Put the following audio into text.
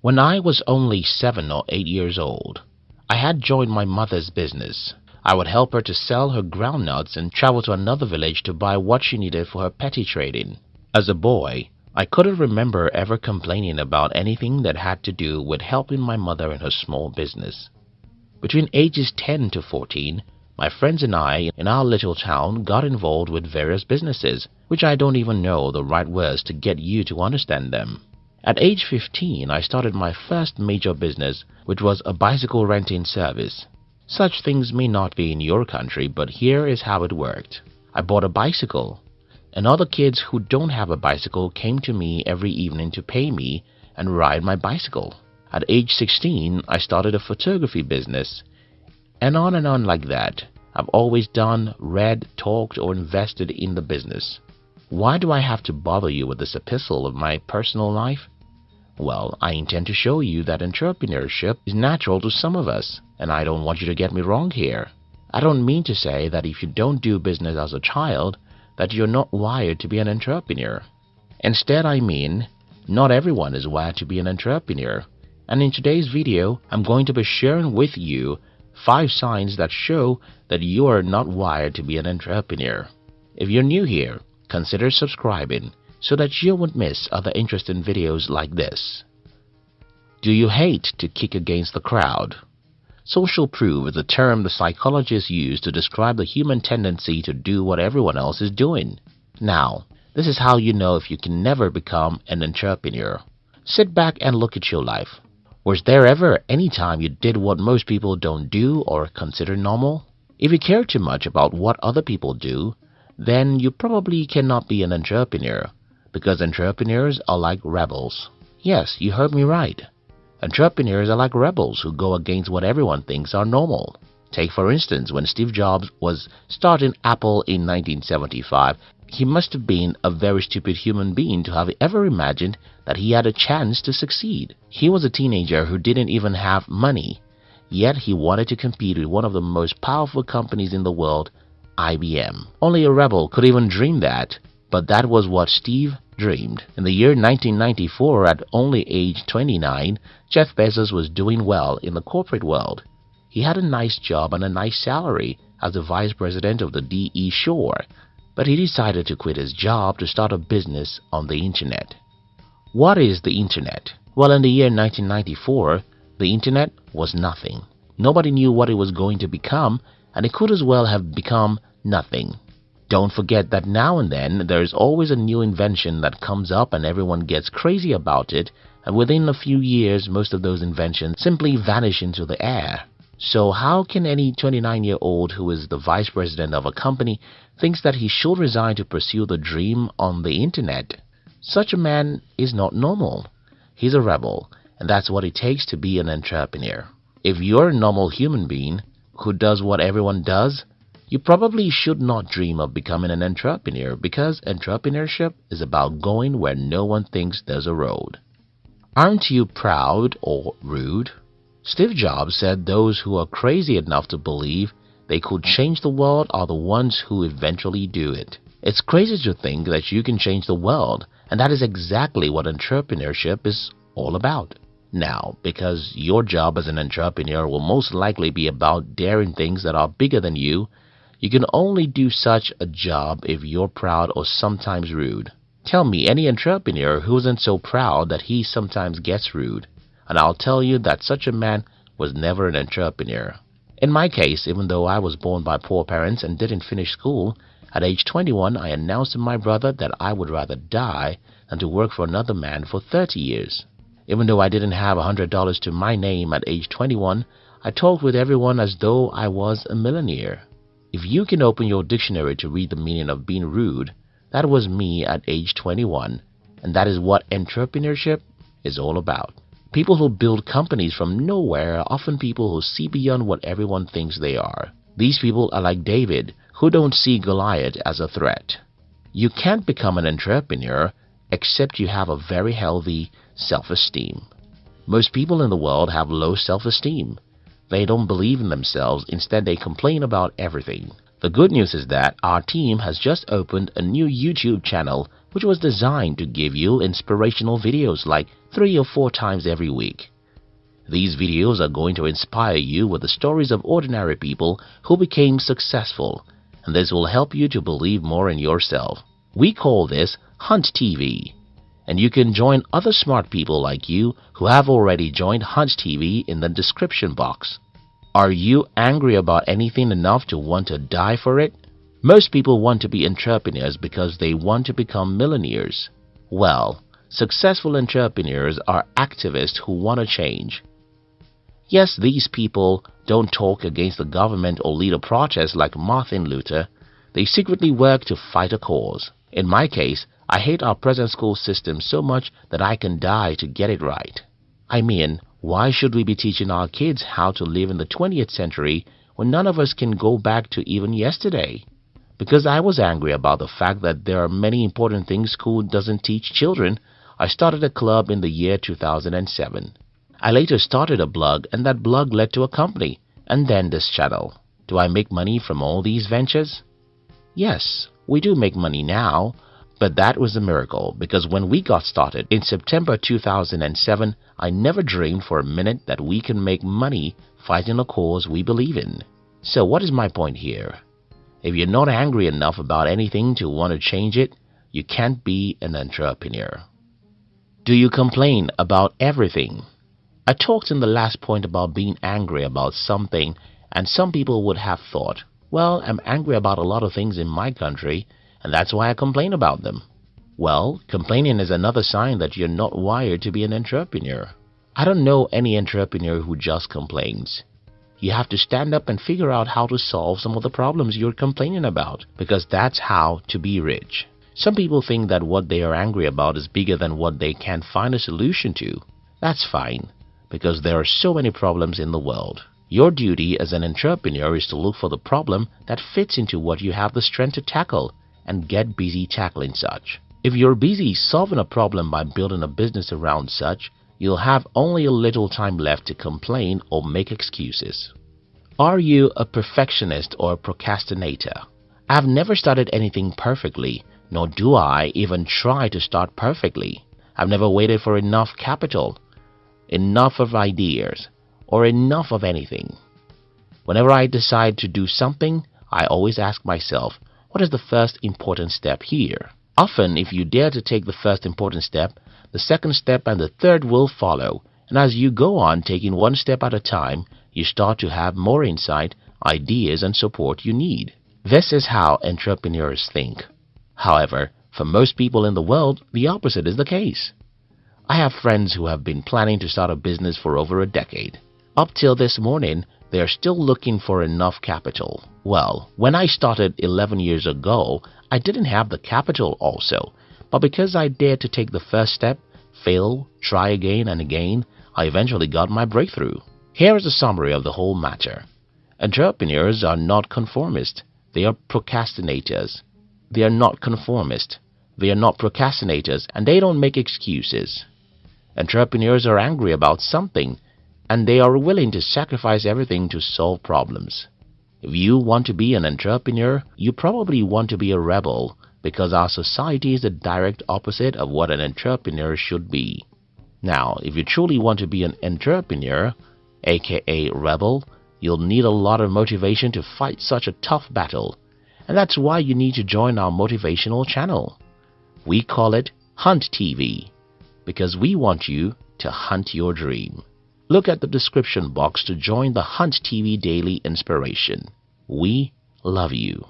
When I was only seven or eight years old, I had joined my mother's business. I would help her to sell her groundnuts and travel to another village to buy what she needed for her petty trading. As a boy, I couldn't remember ever complaining about anything that had to do with helping my mother in her small business. Between ages 10 to 14, my friends and I in our little town got involved with various businesses, which I don't even know the right words to get you to understand them. At age 15, I started my first major business, which was a bicycle renting service. Such things may not be in your country, but here is how it worked. I bought a bicycle, and other kids who don't have a bicycle came to me every evening to pay me and ride my bicycle. At age 16, I started a photography business, and on and on like that. I've always done, read, talked, or invested in the business. Why do I have to bother you with this epistle of my personal life? Well, I intend to show you that entrepreneurship is natural to some of us, and I don't want you to get me wrong here. I don't mean to say that if you don't do business as a child, that you're not wired to be an entrepreneur. Instead, I mean, not everyone is wired to be an entrepreneur. And in today's video, I'm going to be sharing with you 5 signs that show that you are not wired to be an entrepreneur. If you're new here, consider subscribing so that you won't miss other interesting videos like this. Do you hate to kick against the crowd? Social proof is a term the psychologists use to describe the human tendency to do what everyone else is doing. Now, this is how you know if you can never become an entrepreneur. Sit back and look at your life. Was there ever any time you did what most people don't do or consider normal? If you care too much about what other people do, then you probably cannot be an entrepreneur, because entrepreneurs are like rebels. Yes, you heard me right. Entrepreneurs are like rebels who go against what everyone thinks are normal. Take for instance when Steve Jobs was starting Apple in 1975, he must have been a very stupid human being to have ever imagined that he had a chance to succeed. He was a teenager who didn't even have money, yet he wanted to compete with one of the most powerful companies in the world, IBM. Only a rebel could even dream that, but that was what Steve dreamed. In the year 1994, at only age 29, Jeff Bezos was doing well in the corporate world. He had a nice job and a nice salary as the vice president of the D.E. Shaw, but he decided to quit his job to start a business on the internet. What is the internet? Well, in the year 1994, the internet was nothing. Nobody knew what it was going to become, and it could as well have become nothing. Don't forget that now and then there is always a new invention that comes up and everyone gets crazy about it, and within a few years most of those inventions simply vanish into the air. So how can any 29-year-old who is the vice president of a company thinks that he should resign to pursue the dream on the internet? Such a man is not normal. He's a rebel, and that's what it takes to be an entrepreneur. If you're a normal human being who does what everyone does, you probably should not dream of becoming an entrepreneur because entrepreneurship is about going where no one thinks there's a road. Aren't you proud or rude? Steve Jobs said those who are crazy enough to believe they could change the world are the ones who eventually do it. It's crazy to think that you can change the world, and that is exactly what entrepreneurship is all about. Now, because your job as an entrepreneur will most likely be about daring things that are bigger than you, you can only do such a job if you're proud or sometimes rude. Tell me any entrepreneur who isn't so proud that he sometimes gets rude and I'll tell you that such a man was never an entrepreneur. In my case, even though I was born by poor parents and didn't finish school, at age 21 I announced to my brother that I would rather die than to work for another man for 30 years. Even though I didn't have a $100 to my name at age 21, I talked with everyone as though I was a millionaire. If you can open your dictionary to read the meaning of being rude, that was me at age 21, and that is what entrepreneurship is all about. People who build companies from nowhere are often people who see beyond what everyone thinks they are. These people are like David, who don't see Goliath as a threat. You can't become an entrepreneur except you have a very healthy self-esteem. Most people in the world have low self-esteem. They don't believe in themselves, instead they complain about everything. The good news is that our team has just opened a new YouTube channel which was designed to give you inspirational videos like three or four times every week. These videos are going to inspire you with the stories of ordinary people who became successful and this will help you to believe more in yourself. We call this Hunt TV and you can join other smart people like you who have already joined Hunt TV in the description box. Are you angry about anything enough to want to die for it? Most people want to be entrepreneurs because they want to become millionaires. Well, successful entrepreneurs are activists who want to change. Yes, these people don't talk against the government or lead a protest like Martin Luther. They secretly work to fight a cause. In my case, I hate our present school system so much that I can die to get it right. I mean, why should we be teaching our kids how to live in the 20th century when none of us can go back to even yesterday? Because I was angry about the fact that there are many important things school doesn't teach children, I started a club in the year 2007. I later started a blog and that blog led to a company and then this channel. Do I make money from all these ventures? Yes, we do make money now, but that was a miracle because when we got started in September 2007, I never dreamed for a minute that we can make money fighting a cause we believe in. So what is my point here? If you're not angry enough about anything to want to change it, you can't be an entrepreneur. Do you complain about everything? I talked in the last point about being angry about something and some people would have thought, well, I'm angry about a lot of things in my country and that's why I complain about them. Well, complaining is another sign that you're not wired to be an entrepreneur. I don't know any entrepreneur who just complains. You have to stand up and figure out how to solve some of the problems you're complaining about because that's how to be rich. Some people think that what they are angry about is bigger than what they can find a solution to. That's fine because there are so many problems in the world. Your duty as an entrepreneur is to look for the problem that fits into what you have the strength to tackle and get busy tackling such. If you're busy solving a problem by building a business around such, you'll have only a little time left to complain or make excuses. Are you a perfectionist or a procrastinator? I've never started anything perfectly, nor do I even try to start perfectly. I've never waited for enough capital, enough of ideas, or enough of anything. Whenever I decide to do something, I always ask myself, what is the first important step here? Often, if you dare to take the first important step, the second step and the third will follow, and as you go on taking one step at a time, you start to have more insight, ideas, and support you need. This is how entrepreneurs think. However, for most people in the world, the opposite is the case. I have friends who have been planning to start a business for over a decade. Up till this morning, they are still looking for enough capital. Well, when I started 11 years ago, I didn't have the capital also, but because I dared to take the first step, fail, try again and again, I eventually got my breakthrough. Here is a summary of the whole matter. Entrepreneurs are not conformist. They are procrastinators. They are not conformist. They are not procrastinators and they don't make excuses. Entrepreneurs are angry about something and they are willing to sacrifice everything to solve problems. If you want to be an entrepreneur, you probably want to be a rebel because our society is the direct opposite of what an entrepreneur should be. Now, if you truly want to be an entrepreneur, aka rebel, you'll need a lot of motivation to fight such a tough battle. And that's why you need to join our motivational channel. We call it Hunt TV because we want you to hunt your dream. Look at the description box to join the Hunt TV Daily Inspiration. We love you.